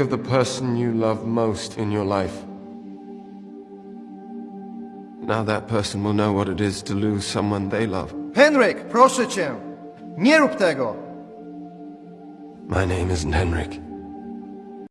of the person you love most in your life. Now that person will know what it is to lose someone they love. Henrik, proszę cię! Nie rób tego! My name isn't Henrik.